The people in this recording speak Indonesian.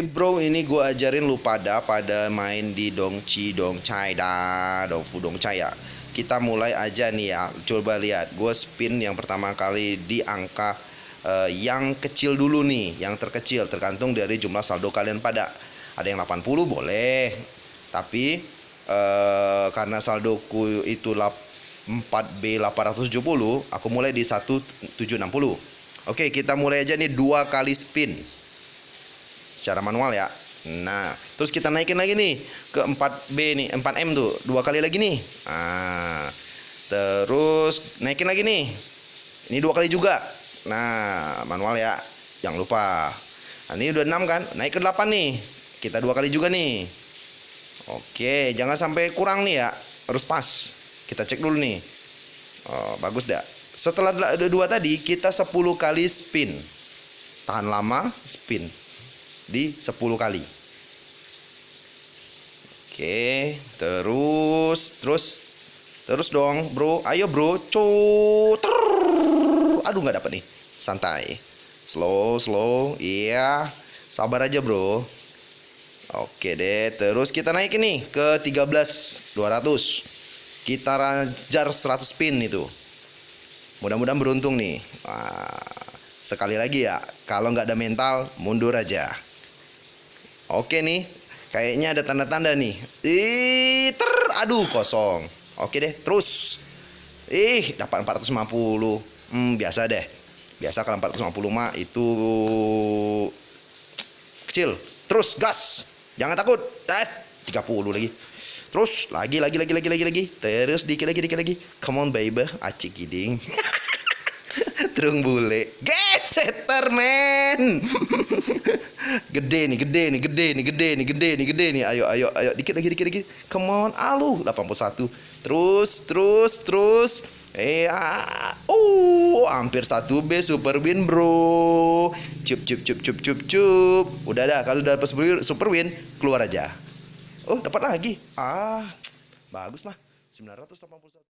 Bro, ini gue ajarin lu pada pada main di Dongci Dongcai dah, Dongfu Dongcai ya. Kita mulai aja nih ya. Coba lihat, gue spin yang pertama kali di angka eh, yang kecil dulu nih, yang terkecil tergantung dari jumlah saldo kalian pada. Ada yang 80 boleh. Tapi eh, karena saldoku itu lap- 4B 870, aku mulai di 1760. Oke, kita mulai aja nih dua kali spin secara manual ya. Nah, terus kita naikin lagi nih ke 4B nih, 4M tuh, dua kali lagi nih. Nah, terus naikin lagi nih. Ini dua kali juga. Nah, manual ya. Jangan lupa. Nah, ini udah 6 kan? Naik ke 8 nih. Kita dua kali juga nih. Oke, jangan sampai kurang nih ya. Harus pas. Kita cek dulu nih. Oh, bagus dah. Setelah dua tadi, kita 10 kali spin. Tahan lama, spin di 10 kali. Oke, terus terus terus dong, Bro. Ayo, Bro. Cut. Aduh, nggak dapet nih. Santai. Slow, slow. Iya. Sabar aja, Bro. Oke deh, terus kita naik ini ke 13 200. Kita rajar 100 spin itu. Mudah-mudahan beruntung nih. Sekali lagi ya, kalau nggak ada mental, mundur aja. Oke nih, kayaknya ada tanda-tanda nih. Ih, ter, aduh kosong. Oke deh, terus. Ih, dapat 450. Hmm, biasa deh. Biasa kalau 450 mah itu kecil. Terus gas. Jangan takut. Eh, 30 lagi. Terus lagi lagi lagi lagi lagi lagi. Terus dikit lagi dikit lagi. Come on baby, acik giding. Terung bule. Geseter men. gede nih, gede nih, gede nih, gede nih, gede nih, gede nih. Ayo ayo ayo dikit lagi dikit lagi. Come on. Aluh, 81. Terus terus terus. Eh, ah, uh, hampir satu B super win bro. Cup cup cup cup cup cup. Udah dah, kalau udah win, super win keluar aja. Oh, dapat lagi. Ah, bagus lah. 981.